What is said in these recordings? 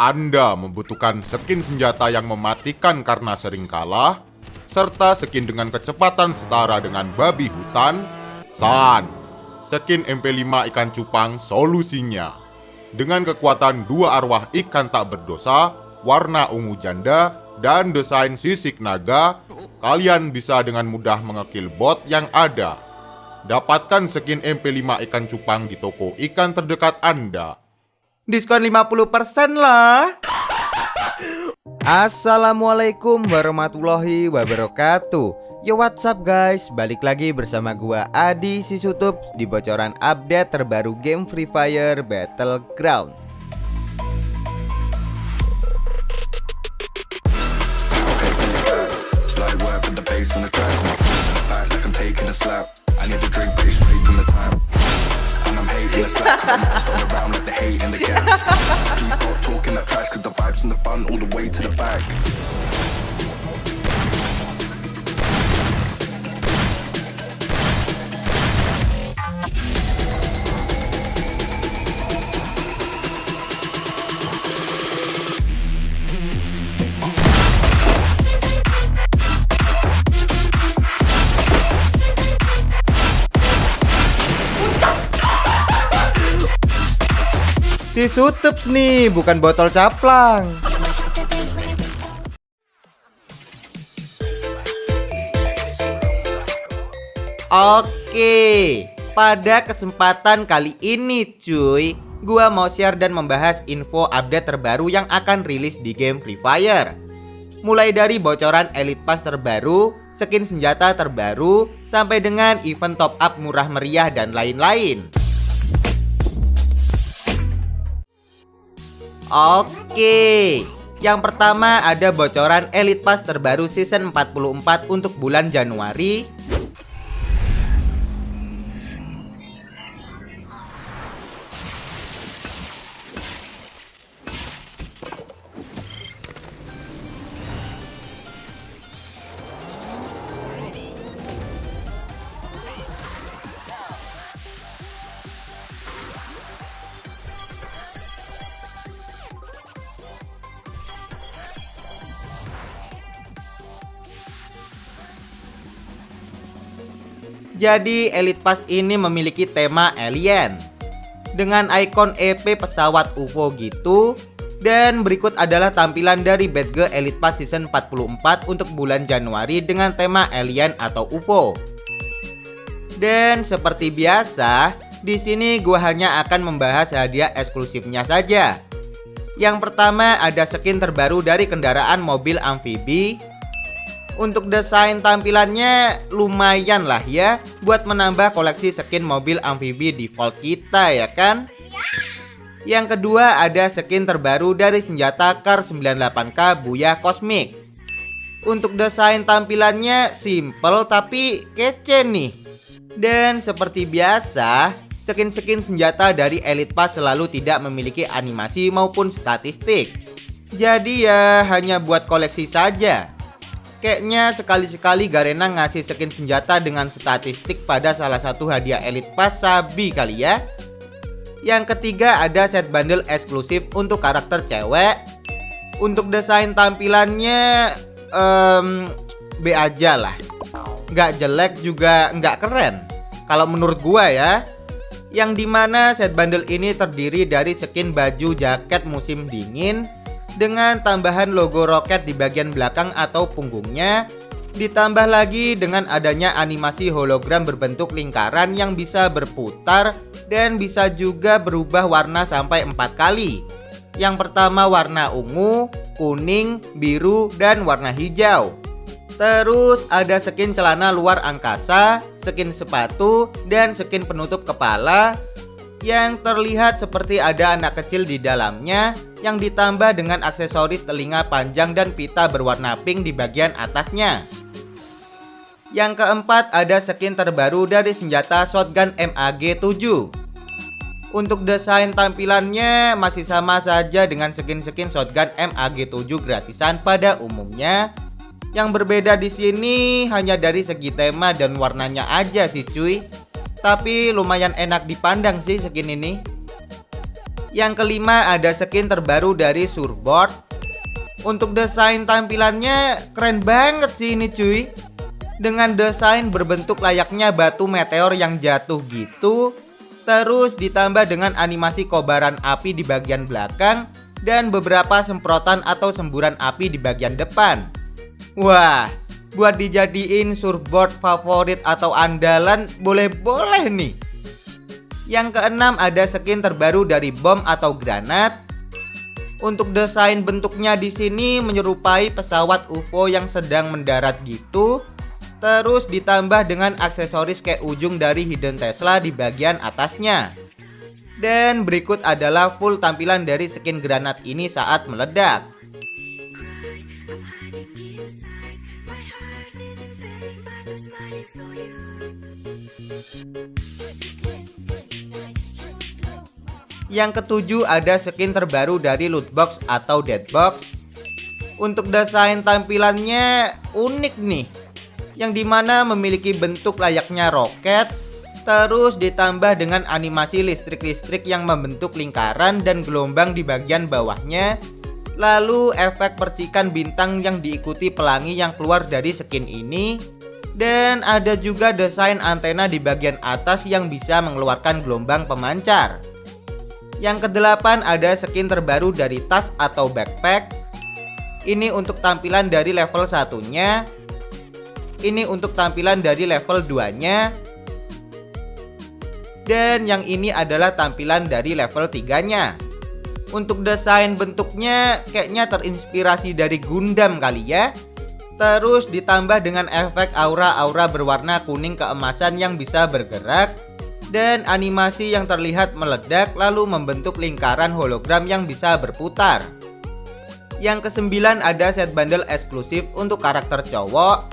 Anda membutuhkan skin senjata yang mematikan karena sering kalah, serta skin dengan kecepatan setara dengan babi hutan, Sans. Skin MP5 ikan cupang solusinya. Dengan kekuatan dua arwah ikan tak berdosa, warna ungu janda, dan desain sisik naga, kalian bisa dengan mudah mengekil bot yang ada. Dapatkan skin MP5 ikan cupang di toko ikan terdekat Anda. Diskon 50% lah. Assalamualaikum warahmatullahi wabarakatuh. Yo what's up guys, balik lagi bersama gua Adi Sisutup di bocoran update terbaru game Free Fire Battleground. Let's laugh at the mess all around, let the hate and the gaff. Please stop talking that trash, cause the vibe's and the fun all the way to the back. Si Sutups nih, bukan botol caplang. Oke, pada kesempatan kali ini cuy Gua mau share dan membahas info update terbaru yang akan rilis di game Free Fire Mulai dari bocoran Elite Pass terbaru, skin senjata terbaru, sampai dengan event top up murah meriah dan lain-lain Oke. Yang pertama ada bocoran Elite Pass terbaru season 44 untuk bulan Januari Jadi Elite Pass ini memiliki tema alien. Dengan ikon EP pesawat UFO gitu. Dan berikut adalah tampilan dari Badge Elite Pass Season 44 untuk bulan Januari dengan tema alien atau UFO Dan seperti biasa di sini gue hanya akan membahas hadiah eksklusifnya saja. Yang pertama ada skin terbaru dari kendaraan mobil amfibi untuk desain tampilannya lumayan lah ya Buat menambah koleksi skin mobil amfibi default kita ya kan? Yang kedua ada skin terbaru dari senjata Kar 98K Buya Cosmic. Untuk desain tampilannya simple tapi kece nih. Dan seperti biasa Skin-skin senjata dari Elite Pass selalu tidak memiliki animasi maupun statistik. Jadi ya hanya buat koleksi saja Kayaknya sekali-sekali Garena ngasih skin senjata dengan statistik pada salah satu hadiah Elite Pass Sabi kali ya. Yang ketiga ada set bundle eksklusif untuk karakter cewek. Untuk desain tampilannya um, B aja lah. Nggak jelek juga nggak keren. Kalau menurut gua ya Yang di mana set bundle ini terdiri dari skin baju jaket musim dingin dengan tambahan logo roket di bagian belakang atau punggungnya Ditambah lagi dengan adanya animasi hologram berbentuk lingkaran yang bisa berputar dan bisa juga berubah warna sampai empat kali. Yang pertama warna ungu, kuning, biru, dan warna hijau. Terus ada skin celana luar angkasa, skin sepatu, dan skin penutup kepala. Yang terlihat seperti ada anak kecil di dalamnya yang ditambah dengan aksesoris telinga panjang dan pita berwarna pink di bagian atasnya. Yang keempat ada skin terbaru dari senjata shotgun MAG-7. Untuk desain tampilannya masih sama saja dengan skin-skin shotgun MAG-7 gratisan pada umumnya. Yang berbeda di sini hanya dari segi tema dan warnanya aja sih cuy. Tapi lumayan enak dipandang sih skin ini Yang kelima ada skin terbaru dari Surboard. Untuk desain tampilannya keren banget sih ini cuy. Dengan desain berbentuk layaknya batu meteor yang jatuh gitu. Terus ditambah dengan animasi kobaran api di bagian belakang dan beberapa semprotan atau semburan api di bagian depan. Wah, buat dijadiin surfboard favorit atau andalan boleh-boleh nih. Yang keenam ada skin terbaru dari bom atau granat. Untuk desain bentuknya di sini menyerupai pesawat UFO yang sedang mendarat gitu. Terus ditambah dengan aksesoris kayak ujung dari hidden Tesla di bagian atasnya. Dan berikut adalah full tampilan dari skin granat ini saat meledak. Yang ketujuh ada skin terbaru dari loot box atau dead box. Untuk desain tampilannya unik nih. Yang di mana memiliki bentuk layaknya roket Terus ditambah dengan animasi listrik-listrik yang membentuk lingkaran dan gelombang di bagian bawahnya Lalu efek percikan bintang yang diikuti pelangi yang keluar dari skin ini Dan ada juga desain antena di bagian atas yang bisa mengeluarkan gelombang pemancar yang kedelapan ada skin terbaru dari tas atau backpack. Ini untuk tampilan dari level satunya. Ini untuk tampilan dari level 2-nya. Dan yang ini adalah tampilan dari level 3-nya. Untuk desain bentuknya kayaknya terinspirasi dari Gundam kali ya. Terus ditambah dengan efek aura-aura berwarna kuning keemasan yang bisa bergerak dan animasi yang terlihat meledak lalu membentuk lingkaran hologram yang bisa berputar. Yang kesembilan ada set bundle eksklusif untuk karakter cowok.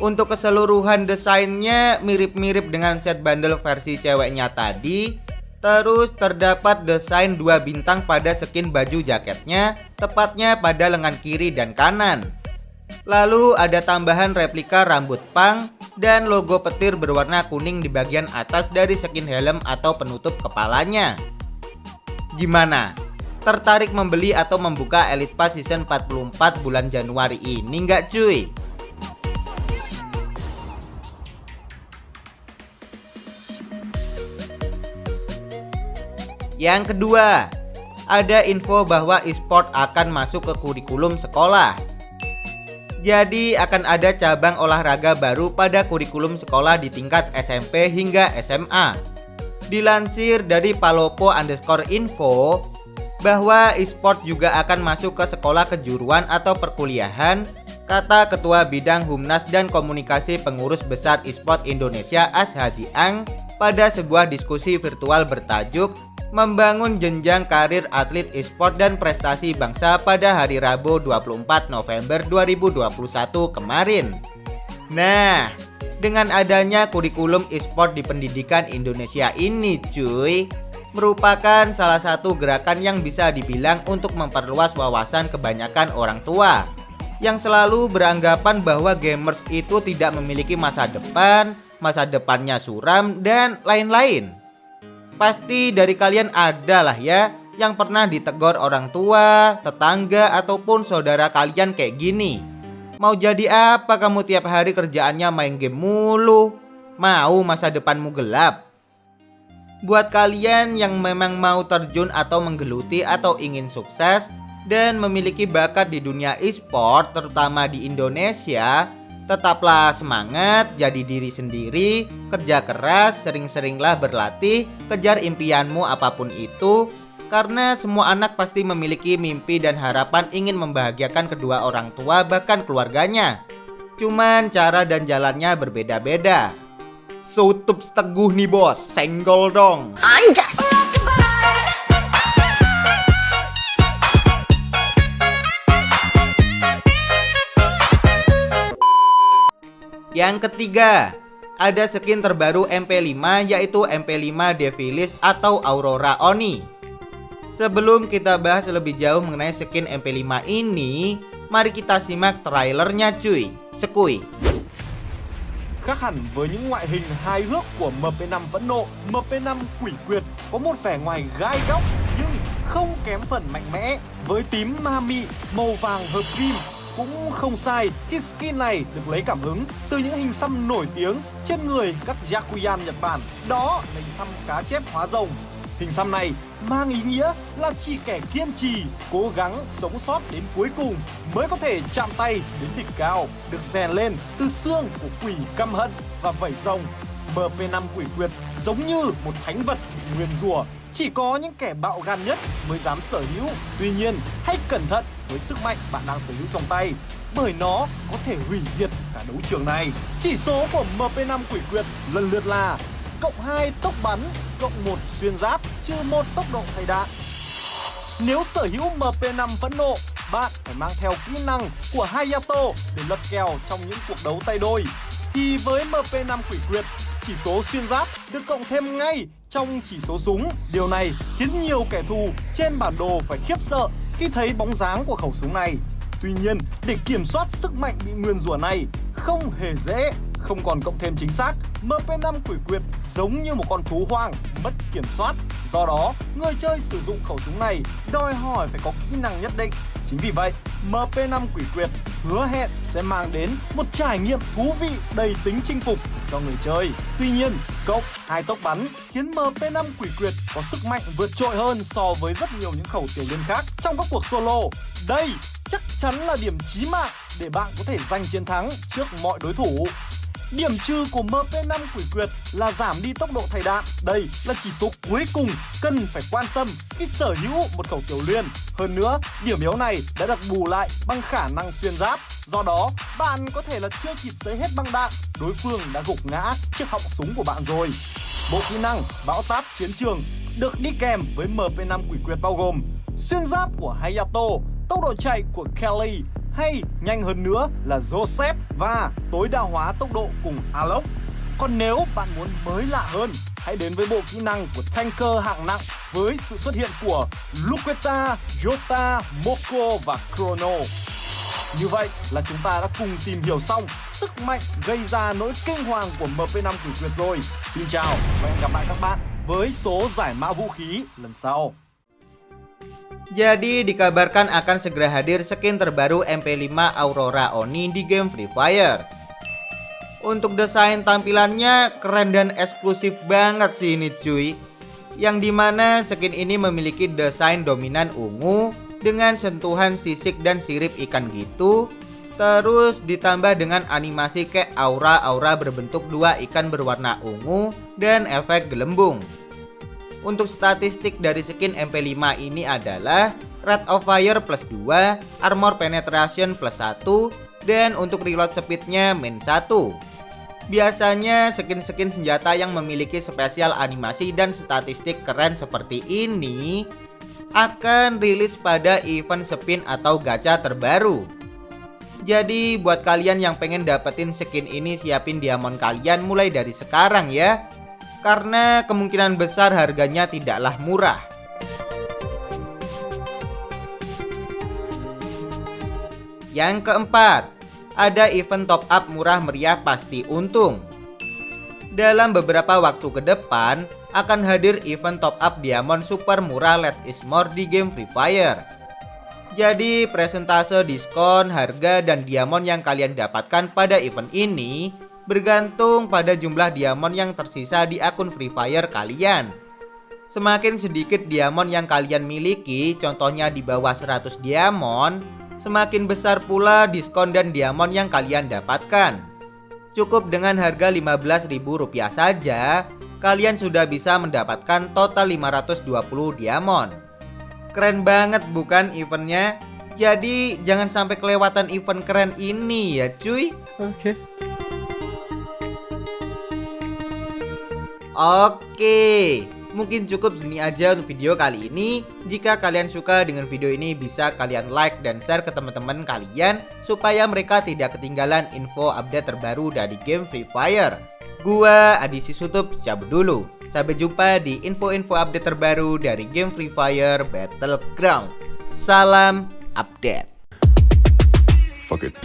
Untuk keseluruhan desainnya mirip-mirip dengan set bundle versi ceweknya tadi. Terus terdapat desain dua bintang pada skin baju jaketnya, tepatnya pada lengan kiri dan kanan. Lalu ada tambahan replika rambut pang dan logo petir berwarna kuning di bagian atas dari skin helm atau penutup kepalanya. Gimana? Tertarik membeli atau membuka Elite Pass Season 44 bulan Januari ini nggak cuy? Yang kedua, ada info bahwa e-sport akan masuk ke kurikulum sekolah. Jadi akan ada cabang olahraga baru pada kurikulum sekolah di tingkat SMP hingga SMA. Dilansir dari palopo underscore info bahwa e-sport juga akan masuk ke sekolah kejuruan atau perkuliahan kata Ketua Bidang Humnas dan Komunikasi Pengurus Besar e-sport Indonesia Ashadi Ang pada sebuah diskusi virtual bertajuk membangun jenjang karir atlet e-sport dan prestasi bangsa pada hari Rabu 24 November 2021 kemarin. Nah, dengan adanya kurikulum e-sport di pendidikan Indonesia ini cuy, merupakan salah satu gerakan yang bisa dibilang untuk memperluas wawasan kebanyakan orang tua yang selalu beranggapan bahwa gamers itu tidak memiliki masa depan, masa depannya suram, dan lain-lain. Pasti dari kalian ada lah ya yang pernah ditegur orang tua, tetangga, ataupun saudara kalian kayak gini. Mau jadi apa kamu tiap hari kerjaannya main game mulu? Mau masa depanmu gelap? Buat kalian yang memang mau terjun atau menggeluti atau ingin sukses dan memiliki bakat di dunia e-sport terutama di Indonesia, Tetaplah semangat, jadi diri sendiri, kerja keras, sering-seringlah berlatih, kejar impianmu apa pun itu, karena semua anak pasti memiliki mimpi dan harapan ingin membahagiakan kedua orang tua bahkan keluarganya. Cuman cara dan jalannya berbeda-beda. Sutup teguh nih bos, senggol dong. Anjas. Yang ketiga, ada skin terbaru MP5 yaitu MP5 Devilis atau Aurora Oni. Sebelum kita bahas lebih jauh mengenai skin MP5 ini, mari kita simak trailernya cuy. Sekui. Khác hẳn với những ngoại hình hài hước của MP5 Phẫn Nộ, MP5 Quỷ Quyệt có một vẻ ngoài gai góc không kém phần mạnh mẽ với tím ma mị màu vàng hợp kim cũng không sai khi skin này được lấy cảm hứng từ những hình xăm nổi tiếng trên người các Yakuyan Nhật Bản. Đó là hình xăm cá chép hóa rồng. Hình xăm này mang ý nghĩa là chỉ kẻ kiên trì, cố gắng sống sót đến cuối cùng mới có thể chạm tay đến đỉnh cao, được rèn lên từ xương của quỷ căm hận và vảy rồng. MP5 quỷ quyệt giống như một thánh vật bị nguyên rùa, chỉ có những kẻ bạo gan nhất mới dám sở hữu. Tuy nhiên, hãy cẩn thận với sức mạnh bạn đang sở hữu trong tay, bởi nó có thể hủy diệt cả đấu trường này. Chỉ số của MP5 quỷ quyệt lần lượt là cộng 2 tốc bắn, cộng 1 xuyên giáp, trừ 1 tốc độ thay đạn. Nếu sở hữu MP5 phẫn nộ, bạn phải mang theo kỹ năng của Hayato để lật kèo trong những cuộc đấu tay đôi. Thì với MP5 quỷ quyệt, chỉ số xuyên giáp được cộng thêm ngay trong chỉ số súng. Điều này khiến nhiều kẻ thù trên bản đồ phải khiếp sợ khi thấy bóng dáng của khẩu súng này. Tuy nhiên, để kiểm soát sức mạnh bị nguyên rủa này không hề dễ không còn cộng thêm chính xác, MP5 quỷ quyệt giống như một con thú hoang, mất kiểm soát. Do đó, người chơi sử dụng khẩu súng này đòi hỏi phải có kỹ năng nhất định. Chính vì vậy, MP5 quỷ quyệt hứa hẹn sẽ mang đến một trải nghiệm thú vị đầy tính chinh phục cho người chơi. Tuy nhiên, cộng hai tốc bắn khiến MP5 quỷ quyệt có sức mạnh vượt trội hơn so với rất nhiều những khẩu tiểu liên khác trong các cuộc solo. Đây chắc chắn là điểm chí mạng để bạn có thể giành chiến thắng trước mọi đối thủ. Điểm trừ của MP5 quỷ quyệt là giảm đi tốc độ thay đạn. Đây là chỉ số cuối cùng cần phải quan tâm khi sở hữu một khẩu tiểu liên. Hơn nữa, điểm yếu này đã được bù lại bằng khả năng xuyên giáp. Do đó, bạn có thể là chưa kịp xấy hết băng đạn, đối phương đã gục ngã chiếc họng súng của bạn rồi. Bộ kỹ năng bão táp chiến trường được đi kèm với MP5 quỷ quyệt bao gồm xuyên giáp của Hayato, tốc độ chạy của Kelly hay nhanh hơn nữa là Joseph và tối đa hóa tốc độ cùng Alok. Còn nếu bạn muốn mới lạ hơn, hãy đến với bộ kỹ năng của tanker hạng nặng với sự xuất hiện của Luqueta, Jota, Moko và Chrono. Như vậy là chúng ta đã cùng tìm hiểu xong sức mạnh gây ra nỗi kinh hoàng của MP5 quỷ Tuyệt rồi. Xin chào và hẹn gặp lại các bạn với số giải mã vũ khí lần sau. Jadi dikabarkan akan segera hadir skin terbaru MP5 Aurora Oni di game Free Fire. Untuk desain tampilannya keren dan eksklusif banget sih ini cuy. Yang di mana skin ini memiliki desain dominan ungu dengan sentuhan sisik dan sirip ikan gitu. Terus ditambah dengan animasi kayak aura-aura berbentuk dua ikan berwarna ungu dan efek gelembung. Untuk statistik dari skin MP5 ini adalah Rate of Fire plus 2, Armor Penetration plus 1, dan untuk reload speednya min 1. Biasanya skin-skin senjata yang memiliki spesial animasi dan statistik keren seperti ini akan rilis pada event spin atau gacha terbaru. Jadi buat kalian yang pengen dapetin skin ini siapin diamond kalian mulai dari sekarang ya karena kemungkinan besar harganya tidaklah murah. Yang keempat, ada event top up murah meriah pasti untung. Dalam beberapa waktu ke depan, akan hadir event top up diamond super murah Let is more di game Free Fire. Jadi presentase diskon, harga, dan diamond yang kalian dapatkan pada event ini bergantung pada jumlah diamond yang tersisa di akun Free Fire kalian. Semakin sedikit diamond yang kalian miliki, contohnya di bawah 100 diamond, semakin besar pula diskon dan diamond yang kalian dapatkan. Cukup dengan harga Rp15.000 saja, kalian sudah bisa mendapatkan total 520 diamond. Keren banget bukan eventnya? Jadi jangan sampai kelewatan event keren ini ya cuy. Oke. Okay. Oke, mungkin cukup segini aja untuk video kali ini. Jika kalian suka dengan video ini, bisa kalian like dan share ke teman-teman kalian supaya mereka tidak ketinggalan info update terbaru dari game Free Fire. Gua Adi Sisutup cabut dulu. Sampai jumpa di info-info update terbaru dari game Free Fire Battleground. Salam update. Fuck it.